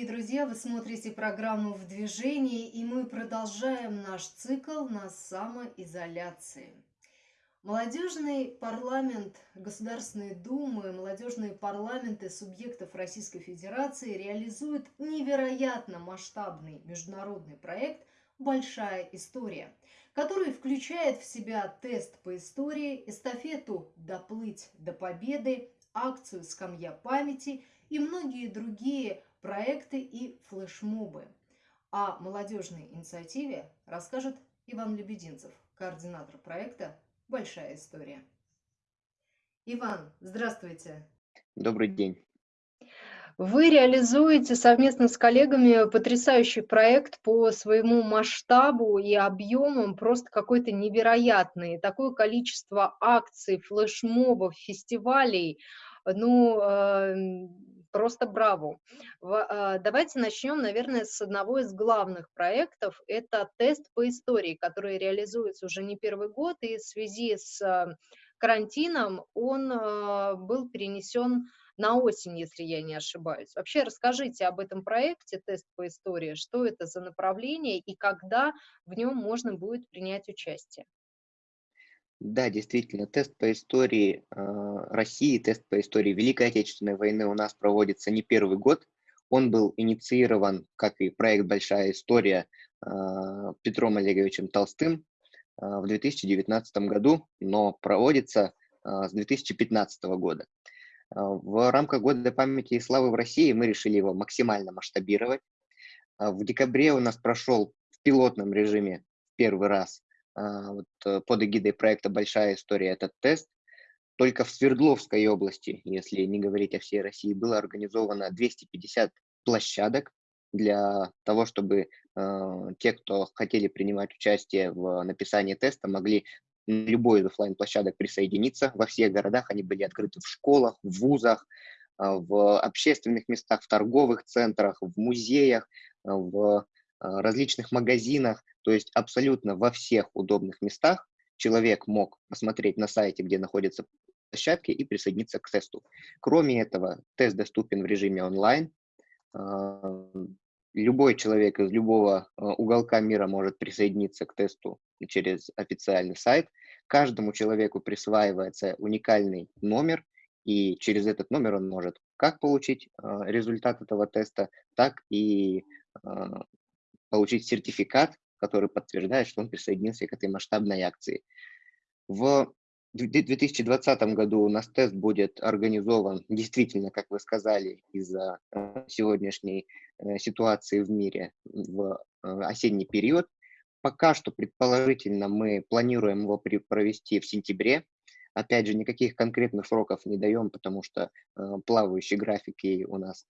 дорогие друзья! Вы смотрите программу «В движении», и мы продолжаем наш цикл на самоизоляции. Молодежный парламент Государственной Думы, молодежные парламенты субъектов Российской Федерации реализуют невероятно масштабный международный проект «Большая история», который включает в себя тест по истории, эстафету «Доплыть до победы», акцию «Скамья памяти» и многие другие проекты и флешмобы. О молодежной инициативе расскажет Иван Лебединцев, координатор проекта «Большая история». Иван, здравствуйте. Добрый день. Вы реализуете совместно с коллегами потрясающий проект по своему масштабу и объемам, просто какой-то невероятный. Такое количество акций, флешмобов, фестивалей, ну, эм, просто браво. А, давайте начнем, наверное, с одного из главных проектов. Это тест по истории, который реализуется уже не первый год, и в связи с а, карантином он а, был перенесен на осень, если я не ошибаюсь. Вообще расскажите об этом проекте «Тест по истории», что это за направление и когда в нем можно будет принять участие. Да, действительно, тест по истории э, России, тест по истории Великой Отечественной войны у нас проводится не первый год. Он был инициирован, как и проект «Большая история» э, Петром Олеговичем Толстым э, в 2019 году, но проводится э, с 2015 года. В рамках Года памяти и славы в России мы решили его максимально масштабировать. В декабре у нас прошел в пилотном режиме первый раз вот, э, под эгидой проекта «Большая история» этот тест. Только в Свердловской области, если не говорить о всей России, было организовано 250 площадок для того, чтобы э, те, кто хотели принимать участие в написании теста, могли на любой из офлайн площадок присоединиться. Во всех городах они были открыты в школах, в вузах, э, в общественных местах, в торговых центрах, в музеях, в а, различных магазинах, то есть абсолютно во всех удобных местах человек мог посмотреть на сайте, где находятся площадки и присоединиться к тесту. Кроме этого, тест доступен в режиме онлайн. А, любой человек из любого а, уголка мира может присоединиться к тесту через официальный сайт. Каждому человеку присваивается уникальный номер, и через этот номер он может как получить результат этого теста, так и получить сертификат, который подтверждает, что он присоединился к этой масштабной акции. В 2020 году у нас тест будет организован действительно, как вы сказали, из-за э, сегодняшней э, ситуации в мире в э, осенний период. Пока что, предположительно, мы планируем его провести в сентябре. Опять же, никаких конкретных сроков не даем, потому что плавающие графики у нас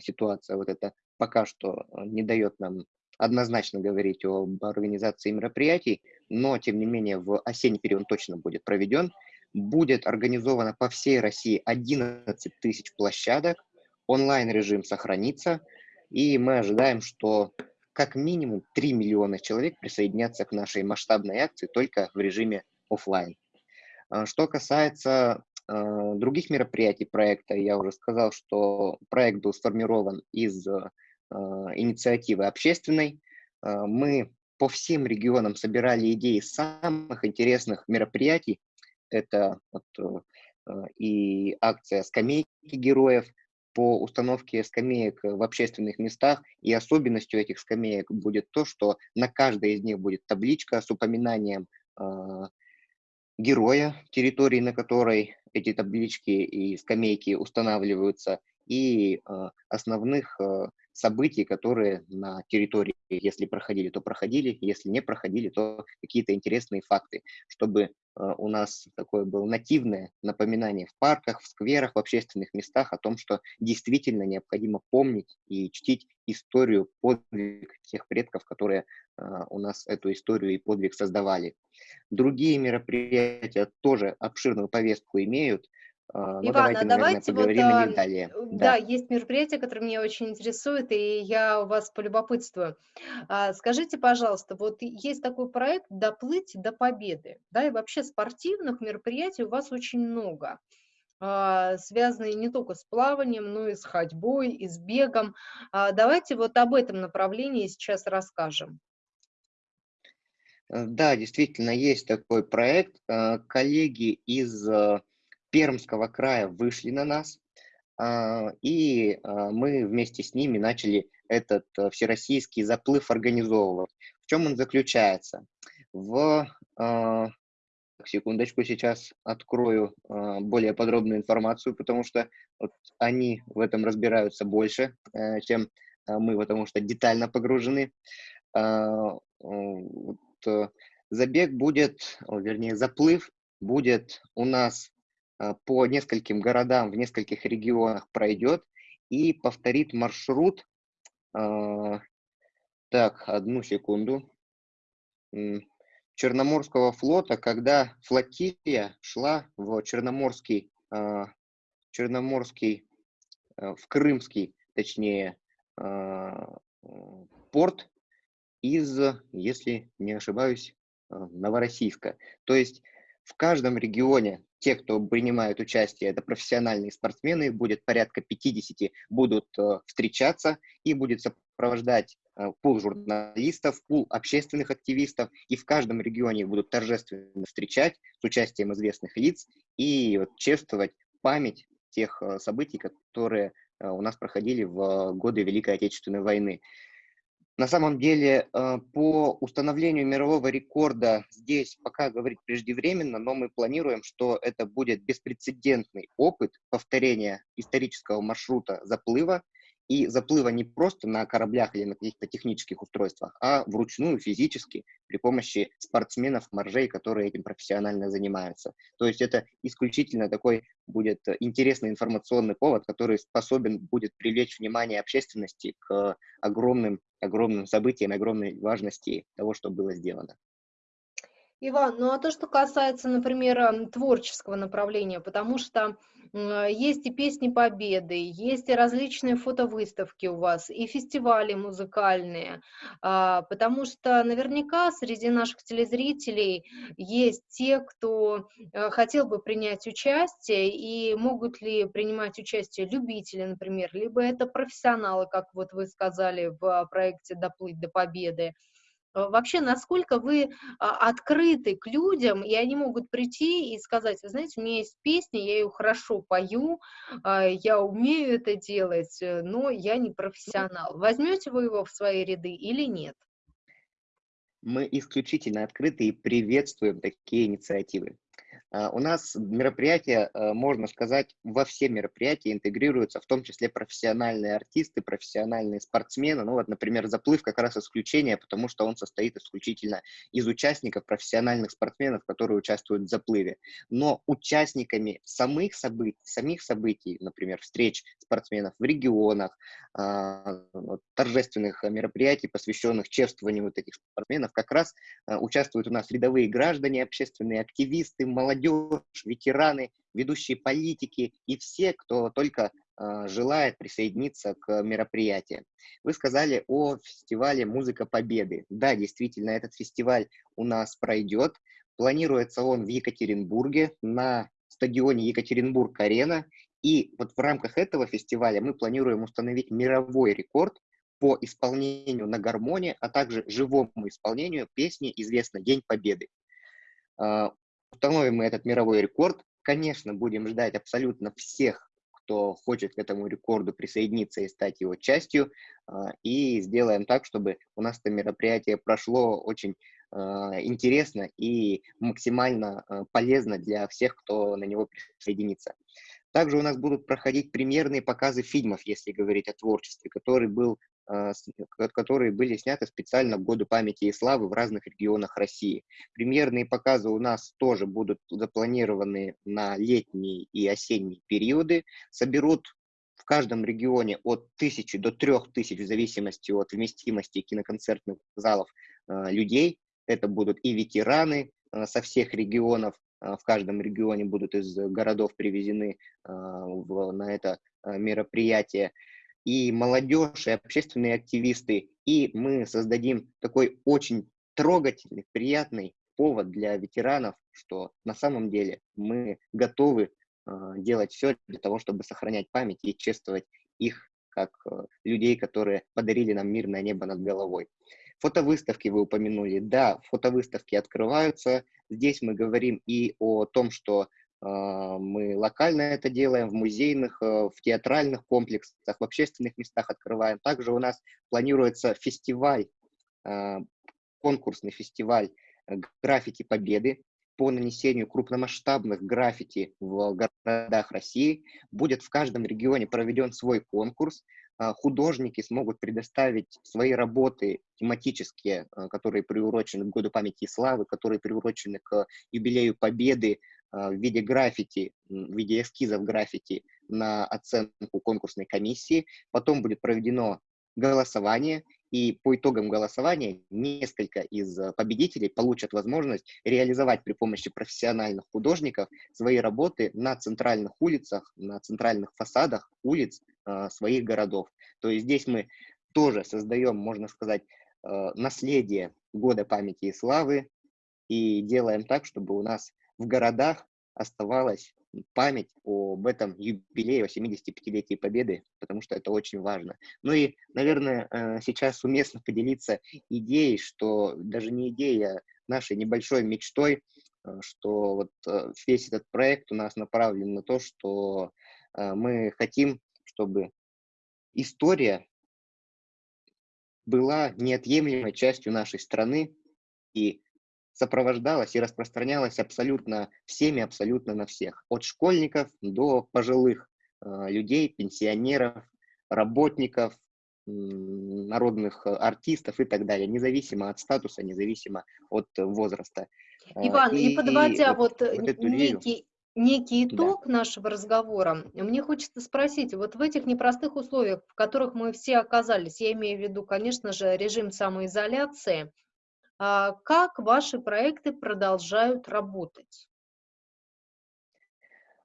ситуация вот эта пока что не дает нам однозначно говорить об организации мероприятий, но, тем не менее, в осенний период точно будет проведен. Будет организовано по всей России 11 тысяч площадок, онлайн-режим сохранится, и мы ожидаем, что как минимум 3 миллиона человек присоединятся к нашей масштабной акции только в режиме офлайн. А, что касается э, других мероприятий проекта, я уже сказал, что проект был сформирован из а, инициативы общественной. А, мы по всем регионам собирали идеи самых интересных мероприятий. Это вот, э, и акция «Скамейки героев», по установке скамеек в общественных местах, и особенностью этих скамеек будет то, что на каждой из них будет табличка с упоминанием героя территории, на которой эти таблички и скамейки устанавливаются, и основных событий, которые на территории, если проходили, то проходили, если не проходили, то какие-то интересные факты, чтобы э, у нас такое было нативное напоминание в парках, в скверах, в общественных местах о том, что действительно необходимо помнить и чтить историю, подвиг тех предков, которые э, у нас эту историю и подвиг создавали. Другие мероприятия тоже обширную повестку имеют, ну, Ивана, давайте, давайте вот, а, далее. Да. да, есть мероприятие, которое меня очень интересует, и я у вас полюбопытствую. А, скажите, пожалуйста, вот есть такой проект «Доплыть до победы», да, и вообще спортивных мероприятий у вас очень много. а, связанные не только с плаванием, но и с ходьбой, и с бегом. А, давайте вот об этом направлении сейчас расскажем. Э, да, действительно, есть такой проект. Э, коллеги из э, Пермского края вышли на нас, а, и мы вместе с ними начали этот всероссийский заплыв организовывать. В чем он заключается? В секундочку, сейчас открою более подробную информацию, потому что вот они в этом разбираются больше, чем мы, потому что детально погружены. Э, забег будет, вернее, заплыв будет у нас э, по нескольким городам в нескольких регионах пройдет и повторит маршрут. Э, так, одну секунду. Черноморского флота, когда флотилия шла в Черноморский, Черноморский, в Крымский, точнее, порт, из, если не ошибаюсь, э, Новороссийска. То есть в каждом регионе те, кто принимают участие, это профессиональные спортсмены, будет порядка 50, будут э, встречаться и будет сопровождать э, пул журналистов, пул общественных активистов, и в каждом регионе будут торжественно встречать с участием известных лиц и чествовать память тех событий, которые у нас проходили в годы Великой Отечественной войны. На самом деле, э, по установлению мирового рекорда здесь пока говорить преждевременно, но мы планируем, что это будет беспрецедентный опыт повторения исторического маршрута заплыва и заплыва не просто на кораблях или на каких-то технических устройствах, а вручную, физически, при помощи спортсменов, моржей, которые этим профессионально занимаются. То есть это исключительно такой будет интересный информационный повод, который способен будет привлечь внимание общественности к огромным, огромным событиям, огромной важности того, что было сделано. Иван, ну а то, что касается, например, творческого направления, потому что есть и песни Победы, есть и различные фотовыставки у вас, и фестивали музыкальные, а, потому что наверняка среди наших телезрителей есть те, кто э, хотел бы принять участие, и могут ли принимать участие любители, например, либо это профессионалы, как вот вы сказали в проекте «Доплыть до победы», вообще, насколько вы а, открыты к людям, и они могут прийти и сказать, вы знаете, у меня есть песня, я ее хорошо пою, а, я умею это делать, э, но я не профессионал. Возьмете вы его в свои ряды или нет? Мы исключительно открыты и приветствуем такие инициативы. А, у нас мероприятия, а, можно сказать, во все мероприятия интегрируются, в том числе профессиональные артисты, профессиональные спортсмены. Ну вот, например, заплыв как раз исключение, потому что он состоит исключительно из участников, профессиональных спортсменов, которые участвуют в заплыве. Но участниками самых событий, самих событий, например, встреч спортсменов в регионах, а, торжественных мероприятий, посвященных чествованию вот этих спортсменов, как раз участвуют у нас рядовые граждане, общественные активисты, молодежь, молодежь, ветераны, ведущие политики и все, кто только э, желает присоединиться к мероприятию. Вы сказали о фестивале «Музыка Победы». Да, действительно, этот фестиваль у нас пройдет. Планируется он в Екатеринбурге на стадионе Екатеринбург-Арена. И вот в рамках этого фестиваля мы планируем установить мировой рекорд по исполнению на гармонии, а также живому исполнению песни известной «День Победы». Установим мы этот мировой рекорд. Конечно, будем ждать абсолютно всех, кто хочет к этому рекорду присоединиться и стать его частью, а, и сделаем так, чтобы у нас это мероприятие прошло очень а, интересно и максимально а, полезно для всех, кто на него присоединится. Также у нас будут проходить премьерные показы фильмов, если говорить о творчестве, который был а, которые были сняты специально в годы памяти и славы в разных регионах России. Премьерные показы у нас тоже будут запланированы на летние и осенние периоды. Соберут в каждом регионе от тысячи до трех тысяч в зависимости от вместимости киноконцертных залов а, людей. Это будут и ветераны а, со всех регионов, в каждом регионе будут из городов привезены на это мероприятие и молодежь, и общественные активисты, и мы создадим такой очень трогательный, приятный повод для ветеранов, что на самом деле мы готовы а, делать все для того, чтобы сохранять память и чествовать их как людей, которые подарили нам мирное небо над головой. Фотовыставки вы упомянули. Да, фотовыставки открываются. Здесь мы говорим и о том, что э, мы локально это делаем, в музейных, э, в театральных комплексах, в общественных местах открываем. Также у нас планируется фестиваль, э, конкурсный фестиваль э, граффити Победы по нанесению крупномасштабных граффити в городах России. Будет в каждом регионе проведен свой конкурс. А, художники смогут предоставить свои работы тематические, а, которые приурочены к Году памяти и славы, которые приурочены к юбилею Победы а, в виде граффити, в виде эскизов граффити на оценку конкурсной комиссии. Потом будет проведено голосование, и по итогам голосования несколько из победителей получат возможность реализовать при помощи профессиональных художников свои работы на центральных улицах, на центральных фасадах улиц своих городов. То есть здесь мы тоже создаем, можно сказать, э, наследие года памяти и славы и делаем так, чтобы у нас в городах оставалось память об этом юбилее, о 75-летии Победы, потому что это очень важно. Ну и, наверное, э, сейчас уместно поделиться идеей, что даже не идеей, а нашей небольшой мечтой, э, что вот э, весь этот проект у нас направлен на то, что мы хотим, чтобы история была неотъемлемой частью нашей страны, и сопровождалась и распространялась абсолютно всеми, абсолютно на всех. От школьников до пожилых э, людей, пенсионеров, работников, народных артистов и так далее, независимо от статуса, независимо от возраста. Э, Иван, и, и подводя и вот, вот некий, некий итог да. нашего разговора, мне хочется спросить, вот в этих непростых условиях, в которых мы все оказались, я имею в виду, конечно же, режим самоизоляции, а, как ваши проекты продолжают работать?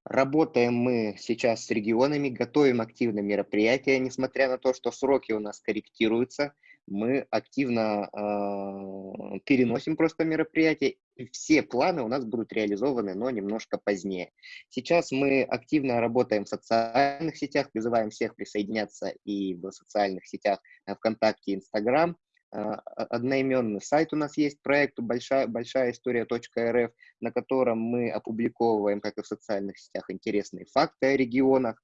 Работаем мы сейчас с регионами, готовим активно мероприятия, несмотря на то, что сроки у нас корректируются, мы активно э, переносим просто мероприятия, и все планы у нас будут реализованы, но немножко позднее. Сейчас мы активно работаем в социальных сетях, призываем всех присоединяться и в социальных сетях э, ВКонтакте, Инстаграм, а, одноименный сайт у нас есть проект большая, большая история.рф, на котором мы опубликовываем, как и в социальных сетях, интересные факты о регионах.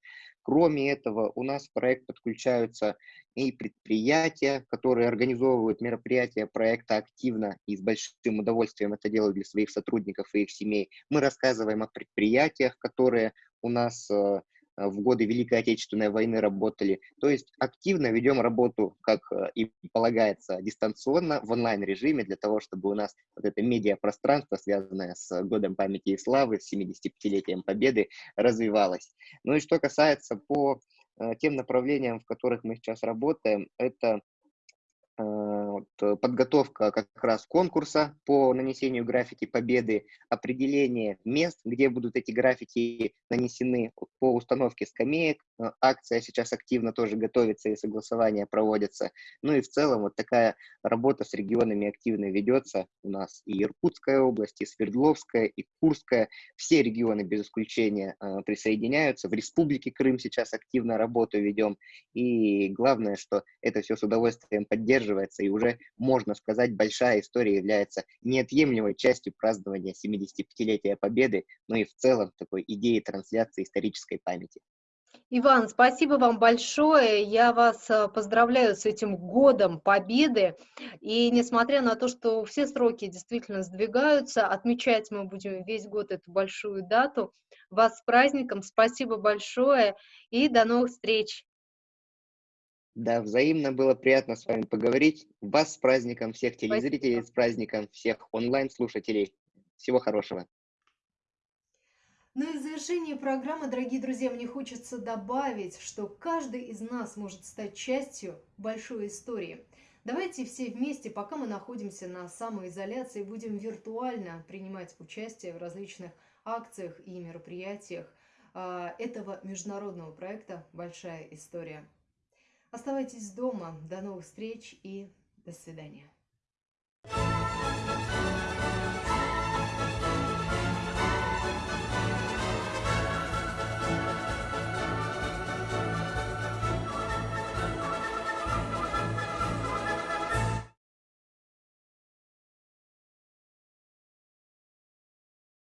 Кроме этого, у нас в проект подключаются и предприятия, которые организовывают мероприятия проекта активно и с большим удовольствием это делают для своих сотрудников и их семей. Мы рассказываем о предприятиях, которые у нас э, в годы Великой Отечественной войны работали. То есть активно ведем работу, как э, и полагается, дистанционно, в онлайн-режиме, для того, чтобы у нас вот это медиапространство, связанное с Годом памяти и славы, с 75-летием Победы, развивалось. Ну и что касается по э, тем направлениям, в которых мы сейчас работаем, это Э, подготовка как раз конкурса по нанесению граффити победы, определение мест, где будут эти граффити нанесены по установке скамеек. Э, акция сейчас активно тоже готовится и согласования проводятся. Ну и в целом вот такая работа с регионами активно ведется. У нас и Иркутская область, и Свердловская, и Курская. Все регионы без исключения э, присоединяются. В Республике Крым сейчас активно работу ведем. И главное, что это все с удовольствием поддерживается и уже можно сказать, большая история является неотъемлемой частью празднования 75-летия Победы, но и в целом такой идеи трансляции исторической памяти. Иван, спасибо вам большое. Я вас э, поздравляю с этим годом победы. И несмотря на то, что все сроки действительно сдвигаются, отмечать мы будем весь год эту большую дату. Вас с праздником. Спасибо большое и до новых встреч. Да, взаимно было приятно с вами поговорить. Вас с праздником, всех телезрителей Спасибо. с праздником, всех онлайн-слушателей. Всего хорошего. Ну и в завершении программы, дорогие друзья, мне хочется добавить, что каждый из нас может стать частью большой истории. Давайте все вместе, пока мы находимся на самоизоляции, будем виртуально принимать участие в различных акциях и мероприятиях а, этого международного проекта «Большая история». Оставайтесь дома. До новых встреч и до свидания.